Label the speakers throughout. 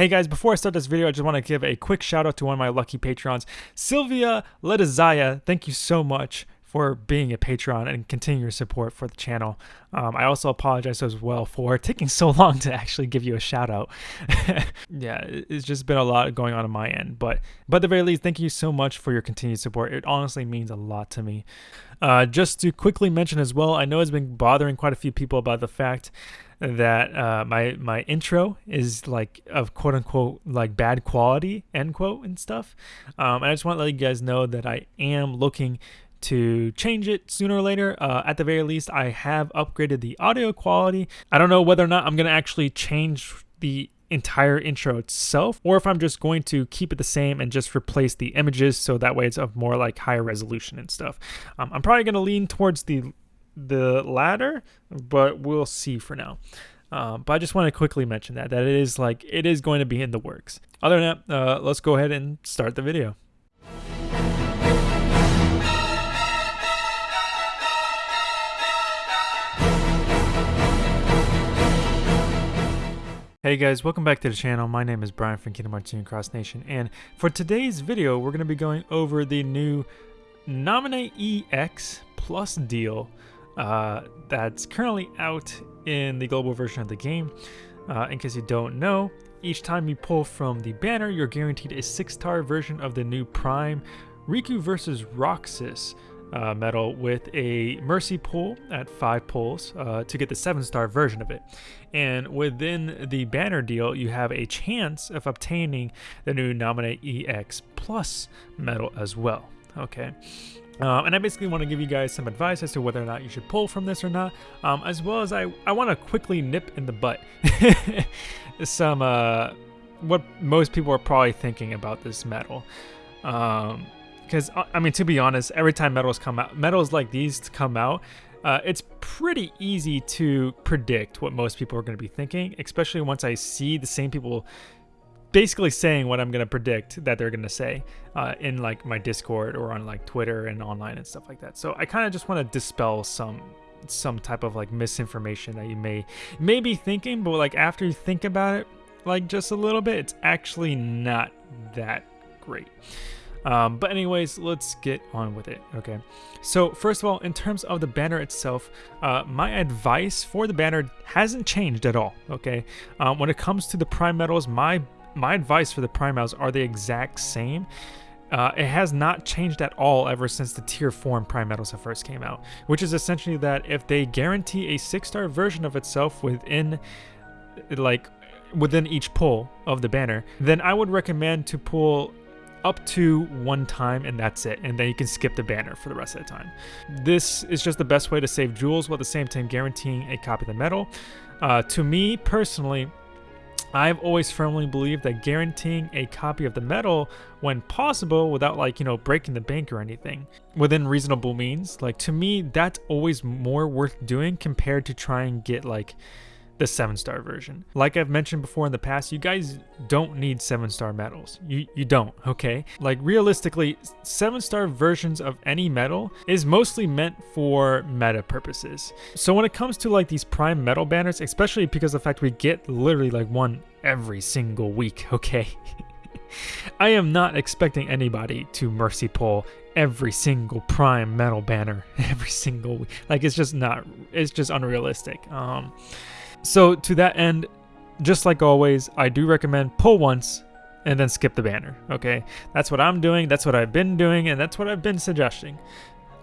Speaker 1: Hey guys, before I start this video, I just want to give a quick shout out to one of my lucky patrons, Sylvia Letizaya. Thank you so much for being a patron and continuing your support for the channel. Um, I also apologize as well for taking so long to actually give you a shout out. yeah, it's just been a lot going on on my end, but but at the very least, thank you so much for your continued support. It honestly means a lot to me. Uh, just to quickly mention as well, I know it's been bothering quite a few people about the fact that uh, my my intro is like of quote unquote like bad quality end quote and stuff. Um, I just want to let you guys know that I am looking to change it sooner or later. Uh, at the very least, I have upgraded the audio quality. I don't know whether or not I'm gonna actually change the entire intro itself or if I'm just going to keep it the same and just replace the images so that way it's of more like higher resolution and stuff. Um, I'm probably going to lean towards the the latter, but we'll see for now. Um, but I just want to quickly mention that that it is like it is going to be in the works. Other than that, uh, let's go ahead and start the video. Hey guys, welcome back to the channel. My name is Brian from Kingdom Hearts Cross Nation, and for today's video, we're going to be going over the new Naminé EX Plus deal uh, that's currently out in the global version of the game. Uh, in case you don't know, each time you pull from the banner, you're guaranteed a 6-star version of the new Prime Riku vs. Roxas uh, medal with a Mercy pull at 5 pulls uh, to get the 7-star version of it. And within the banner deal, you have a chance of obtaining the new Naminé EX Plus medal as well. Okay. Um, and I basically want to give you guys some advice as to whether or not you should pull from this or not, um, as well as I, I want to quickly nip in the butt some, uh, what most people are probably thinking about this medal. Because, um, uh, I mean, to be honest, every time medals come out, medals like these come out, uh, it's pretty easy to predict what most people are going to be thinking, especially once I see the same people basically saying what I'm gonna predict that they're gonna say uh, in like my Discord or on like Twitter and online and stuff like that. So I kind of just want to dispel some some type of like misinformation that you may may be thinking, but like after you think about it, like just a little bit, it's actually not that great. Um, but anyways, let's get on with it. Okay. So first of all, in terms of the banner itself, uh, my advice for the banner hasn't changed at all. Okay. Um, when it comes to the prime medals, my my advice for the primals are the exact same. Uh, it has not changed at all ever since the tier 4 and prime medals have first came out, which is essentially that if they guarantee a 6-star version of itself within like within each pull of the banner, then I would recommend to pull up to one time and that's it. And then you can skip the banner for the rest of the time. This is just the best way to save jewels while at the same time guaranteeing a copy of the medal uh, to me personally I've always firmly believed that guaranteeing a copy of the medal when possible without like, you know, breaking the bank or anything within reasonable means, like to me, that's always more worth doing compared to try and get like the 7-star version. Like I've mentioned before in the past, you guys don't need 7-star medals. You, you don't, okay? Like realistically, 7-star versions of any medal is mostly meant for meta purposes. So when it comes to like these prime medal banners, especially because of the fact we get literally like one every single week, okay? I am not expecting anybody to mercy pull every single prime metal banner every single week. Like it's just not, it's just unrealistic. Um, so to that end, just like always, I do recommend pull once and then skip the banner, okay? That's what I'm doing, that's what I've been doing, and that's what I've been suggesting.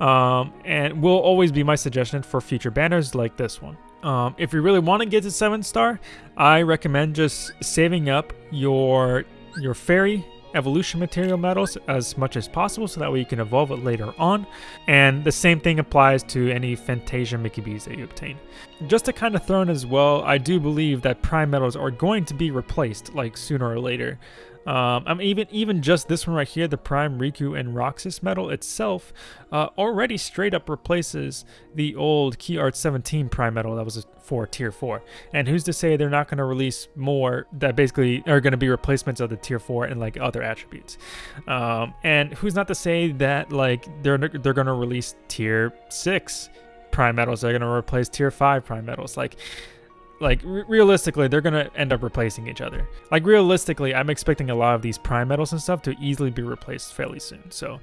Speaker 1: Um, and will always be my suggestion for future banners like this one. Um, if you really want to get to 7 star, I recommend just saving up your your fairy evolution material medals as much as possible so that way you can evolve it later on. And the same thing applies to any Fantasia Mickey B's that you obtain. Just to kind of throw in as well, I do believe that prime medals are going to be replaced like sooner or later. Um, I mean, even even just this one right here, the Prime Riku and Roxas medal itself, uh, already straight up replaces the old Key Art 17 Prime medal that was for Tier 4. And who's to say they're not going to release more that basically are going to be replacements of the Tier 4 and like other attributes? Um, and who's not to say that like they're they're going to release Tier 6 Prime medals? They're going to replace Tier 5 Prime medals, like like re realistically they're gonna end up replacing each other. Like realistically i'm expecting a lot of these prime metals and stuff to easily be replaced fairly soon. So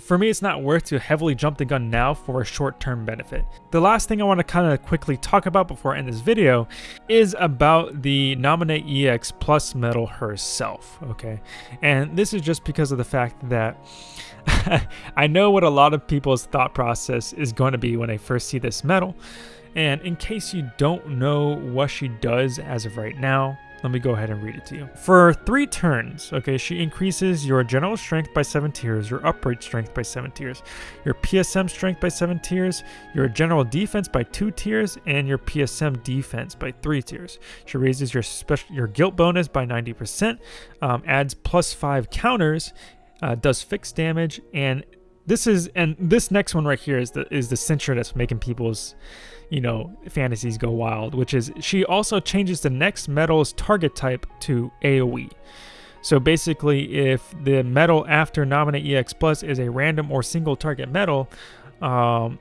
Speaker 1: for me it's not worth to heavily jump the gun now for a short-term benefit. The last thing i want to kind of quickly talk about before i end this video is about the Naminé ex plus metal herself okay? And this is just because of the fact that I know what a lot of people's thought process is going to be when they first see this medal. And in case you don't know what she does as of right now, let me go ahead and read it to you. For three turns, okay, she increases your general strength by seven tiers, your upright strength by seven tiers, your PSM strength by seven tiers, your general defense by two tiers, and your PSM defense by three tiers. She raises your special your guilt bonus by 90%, um, adds plus five counters, uh, does fixed damage, and this is and this next one right here is the is the censure that's making people's you know fantasies go wild which is she also changes the next metal's target type to aoe so basically if the metal after Naminé ex plus is a random or single target metal um,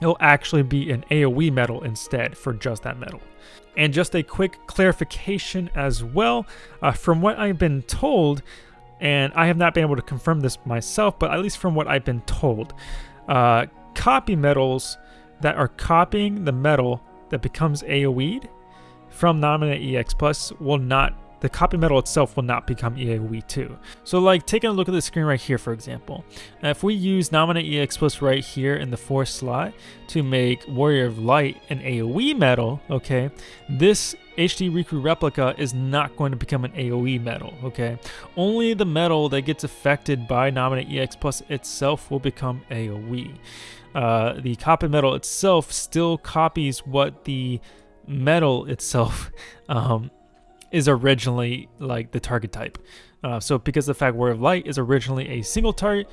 Speaker 1: it'll actually be an aoe metal instead for just that metal. And just a quick clarification as well uh, from what i've been told and I have not been able to confirm this myself, but at least from what I've been told, uh, copy metals that are copying the metal that becomes AoE'd from Naminé EX Plus will not the copy metal itself will not become AoE 2. So like taking a look at the screen right here for example, if we use Naminé EX Plus right here in the fourth slot to make Warrior of Light an AoE metal, okay, this HD Riku replica is not going to become an AoE metal, okay? Only the metal that gets affected by Naminé EX Plus itself will become AoE. Uh, the copy metal itself still copies what the metal itself um, is originally like the target type. Uh, so because the fact Warrior of Light is originally a single target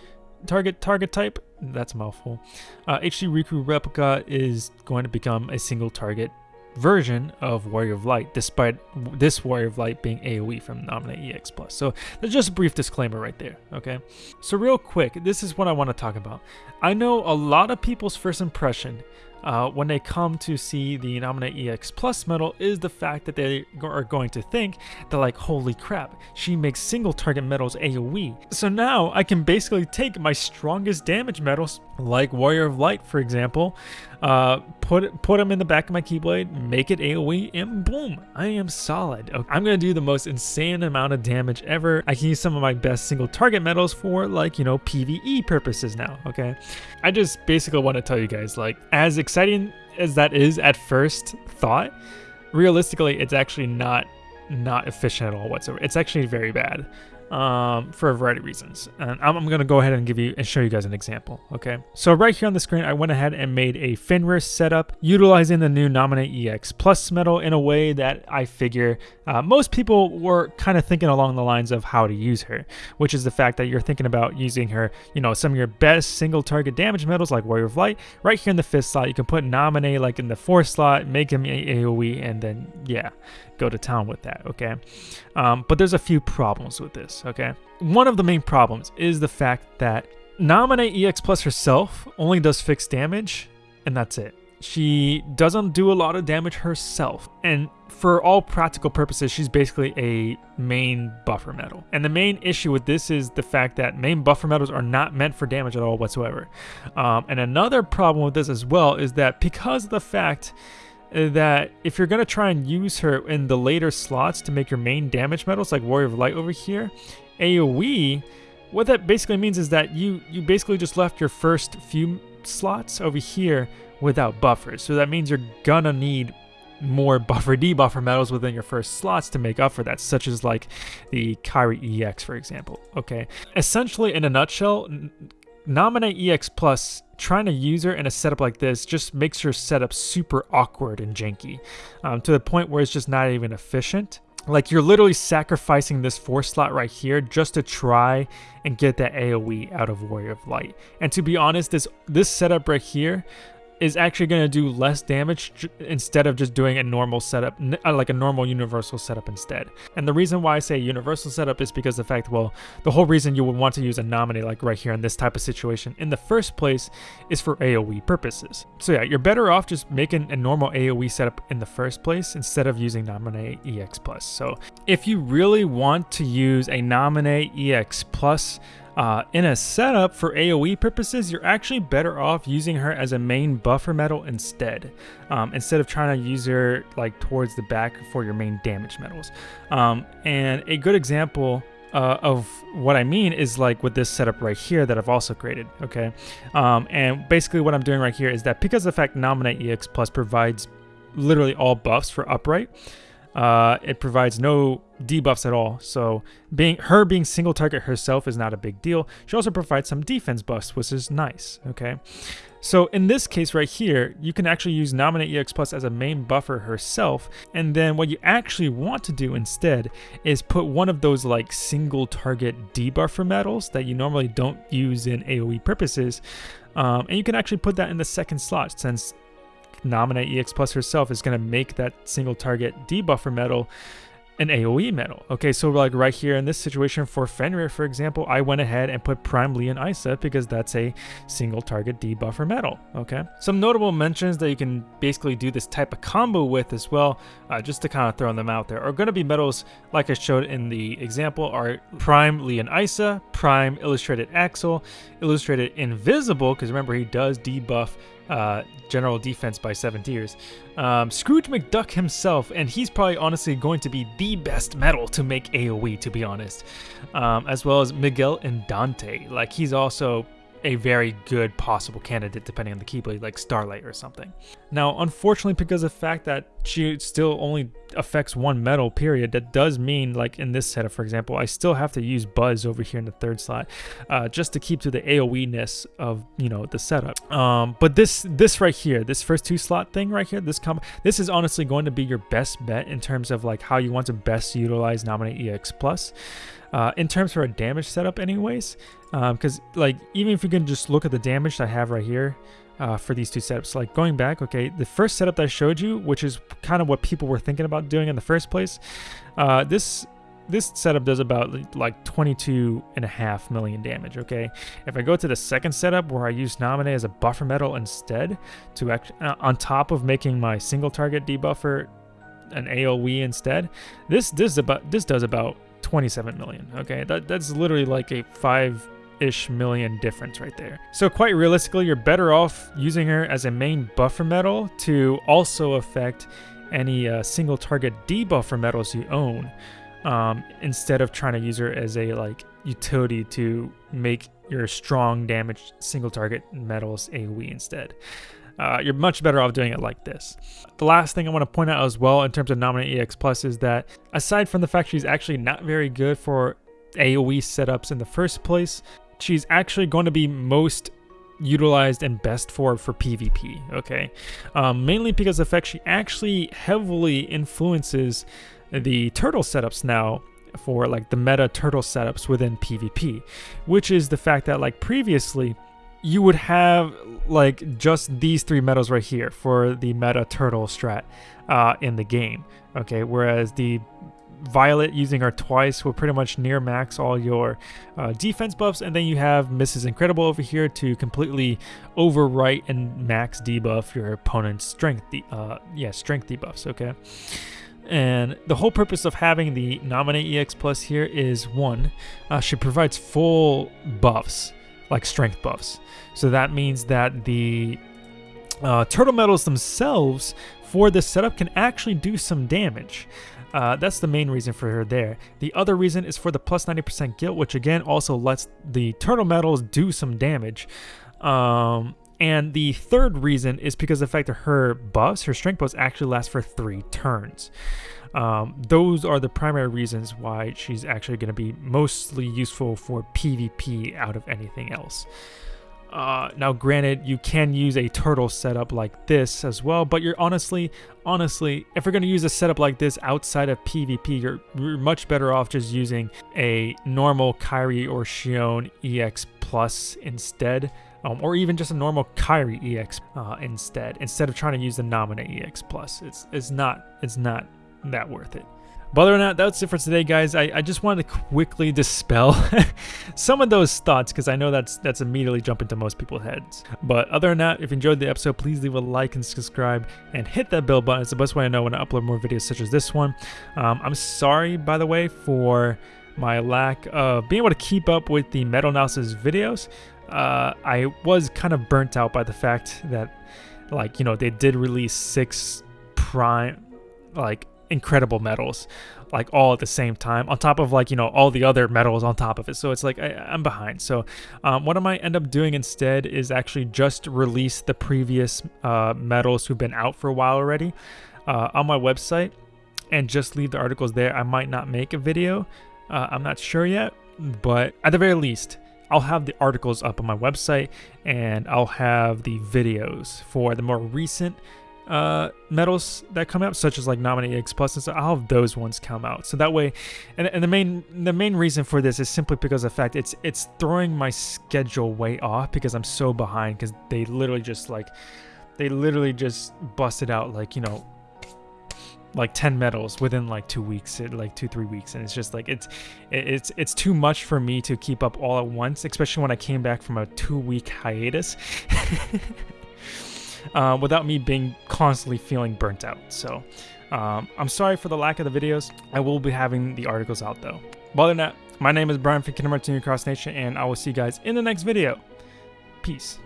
Speaker 1: target target type, that's a mouthful. Uh, HD Riku Replica is going to become a single target version of Warrior of Light, despite this Warrior of Light being AoE from Naminé EX Plus. So that's just a brief disclaimer right there, okay? So real quick, this is what I want to talk about. I know a lot of people's first impression uh, when they come to see the Naminé EX Plus medal is the fact that they are going to think that like, holy crap, she makes single target medals AoE. So now I can basically take my strongest damage medals, like Warrior of Light for example, uh, put put them in the back of my Keyblade, make it AoE, and boom, I am solid. Okay. I'm gonna do the most insane amount of damage ever. I can use some of my best single target medals for like, you know, PvE purposes now, okay? I just basically want to tell you guys, like, as exciting as that is at first thought, realistically, it's actually not not efficient at all whatsoever. It's actually very bad um, for a variety of reasons. And I'm, I'm going to go ahead and give you and show you guys an example. Okay. So right here on the screen, I went ahead and made a Fenrir setup utilizing the new Naminé EX Plus medal in a way that I figure uh, most people were kind of thinking along the lines of how to use her, which is the fact that you're thinking about using her, you know, some of your best single target damage medals like Warrior of Light right here in the fifth slot. You can put Naminé like in the fourth slot, make him AoE, and then yeah, go to town with that, okay? Um, but there's a few problems with this, okay? One of the main problems is the fact that Naminé EX Plus herself only does fixed damage, and that's it. She doesn't do a lot of damage herself, and for all practical purposes, she's basically a main buffer metal. And the main issue with this is the fact that main buffer metals are not meant for damage at all whatsoever. Um, and another problem with this as well is that because of the fact Uh, that if you're going to try and use her in the later slots to make your main damage medals like Warrior of Light over here, AoE, what that basically means is that you, you basically just left your first few slots over here without buffers. So that means you're gonna need more buffer debuffer medals within your first slots to make up for that, such as like the Kairi EX, for example. Okay, essentially in a nutshell, Naminé EX Plus, trying to use her in a setup like this just makes your setup super awkward and janky um, to the point where it's just not even efficient. Like you're literally sacrificing this four slot right here just to try and get that AoE out of Warrior of Light. And to be honest, this this setup right here is actually going to do less damage instead of just doing a normal setup, uh, like a normal universal setup instead. And the reason why I say universal setup is because the fact, well, the whole reason you would want to use a Naminé like right here in this type of situation in the first place is for AoE purposes. So yeah, you're better off just making a normal AoE setup in the first place instead of using Naminé EX. So if you really want to use a Naminé EX plus, uh, in a setup for AoE purposes, you're actually better off using her as a main buffer metal instead, um, instead of trying to use her like towards the back for your main damage metals. Um, and a good example uh, of what I mean is like with this setup right here that I've also created, okay? Um, and basically what I'm doing right here is that because the fact Naminé EX Plus provides literally all buffs for upright, uh, it provides no debuffs at all. So being her being single target herself is not a big deal. She also provides some defense buffs, which is nice. Okay. So in this case right here, you can actually use Naminé EX Plus as a main buffer herself. And then what you actually want to do instead is put one of those like single target debuffer medals that you normally don't use in AoE purposes. Um, and you can actually put that in the second slot since Naminé EX Plus herself is going to make that single target debuffer metal an AoE metal. Okay, so like right here in this situation for Fenrir, for example, I went ahead and put Prime Leon Isa because that's a single target debuffer metal, Okay, some notable mentions that you can basically do this type of combo with as well, uh, just to kind of throw them out there, are going to be metals like I showed in the example are Prime Leon Isa, Prime Illustrated Axel, Illustrated Invisible, because remember he does debuff uh, general defense by seven tiers. Um, Scrooge McDuck himself, and he's probably honestly going to be the best medal to make AoE, to be honest. Um, as well as Miguel and Dante. Like, he's also a very good possible candidate depending on the Keyblade, like Starlight or something. Now, unfortunately, because of the fact that she still only affects one metal, period, that does mean, like in this setup, for example, I still have to use Buzz over here in the third slot, uh, just to keep to the AoE-ness of, you know, the setup. Um, but this this right here, this first two slot thing right here, this com this is honestly going to be your best bet in terms of like how you want to best utilize Naminé EX Plus. Uh, in terms for a damage setup anyways, because um, like even if you can just look at the damage I have right here uh, for these two setups, like going back, okay, the first setup that I showed you, which is kind of what people were thinking about doing in the first place, uh, this this setup does about like 22 and a half million damage okay? If i go to the second setup where i use Naminé as a buffer metal instead to act uh, on top of making my single target debuffer an aoe instead this this about this does about 27 million. Okay, that, that's literally like a five ish million difference right there. So quite realistically, you're better off using her as a main buffer metal to also affect any uh, single target debuffer metals you own um, instead of trying to use her as a like utility to make your strong damage single target metals AoE instead. Uh, you're much better off doing it like this. The last thing I want to point out as well in terms of Naminé EX Plus is that aside from the fact she's actually not very good for AoE setups in the first place, she's actually going to be most utilized and best for for PvP, okay? Um, mainly because the fact she actually heavily influences the turtle setups now for like the meta turtle setups within PvP, which is the fact that like previously, you would have like just these three medals right here for the meta turtle strat uh, in the game. Okay, whereas the Violet using her twice will pretty much near max all your uh, defense buffs, and then you have Mrs. Incredible over here to completely overwrite and max debuff your opponent's strength, de uh, yeah, strength debuffs. Okay, and the whole purpose of having the Naminé EX Plus here is one, uh, she provides full buffs like strength buffs. So that means that the uh, turtle medals themselves for this setup can actually do some damage. Uh, that's the main reason for her there. The other reason is for the plus 90% guilt, which again also lets the turtle medals do some damage. Um, and the third reason is because the fact that her buffs, her strength buffs, actually last for three turns. Um, those are the primary reasons why she's actually going to be mostly useful for PvP out of anything else. Uh, now, granted, you can use a turtle setup like this as well, but you're honestly, honestly, if you're going to use a setup like this outside of PvP, you're, you're much better off just using a normal Kairi or Xion EX Plus instead um, or even just a normal Kairi EX uh, instead, instead of trying to use the Naminé EX Plus. It's it's not it's not that worth it. But other than that, that's it for today, guys. I, I just wanted to quickly dispel some of those thoughts because I know that's that's immediately jumping to most people's heads. But other than that, if you enjoyed the episode, please leave a like and subscribe and hit that bell button. It's the best way I know when I upload more videos such as this one. Um, I'm sorry, by the way, for my lack of being able to keep up with the Metal Analysis videos. Uh, I was kind of burnt out by the fact that, like, you know, they did release six prime, like, incredible medals like all at the same time on top of like you know all the other medals on top of it. So it's like I, am behind. So um, what i might end up doing instead is actually just release the previous uh, medals who've been out for a while already uh, on my website and just leave the articles there. I might not make a video uh, i'm not sure yet but at the very least I'll have the articles up on my website and I'll have the videos for the more recent uh, medals that come out, such as like Naminé X Plus and so I'll have those ones come out. So that way, and, and the main the main reason for this is simply because of the fact it's it's throwing my schedule way off because I'm so behind because they literally just like they literally just busted out like you know like 10 medals within like two weeks like two three weeks and it's just like it's it's it's too much for me to keep up all at once especially when i came back from a two week hiatus uh, without me being constantly feeling burnt out. So um, I'm sorry for the lack of the videos. I will be having the articles out though. But other than that, my name is Brian from Hearts Cross Nation, and I will see you guys in the next video. Peace.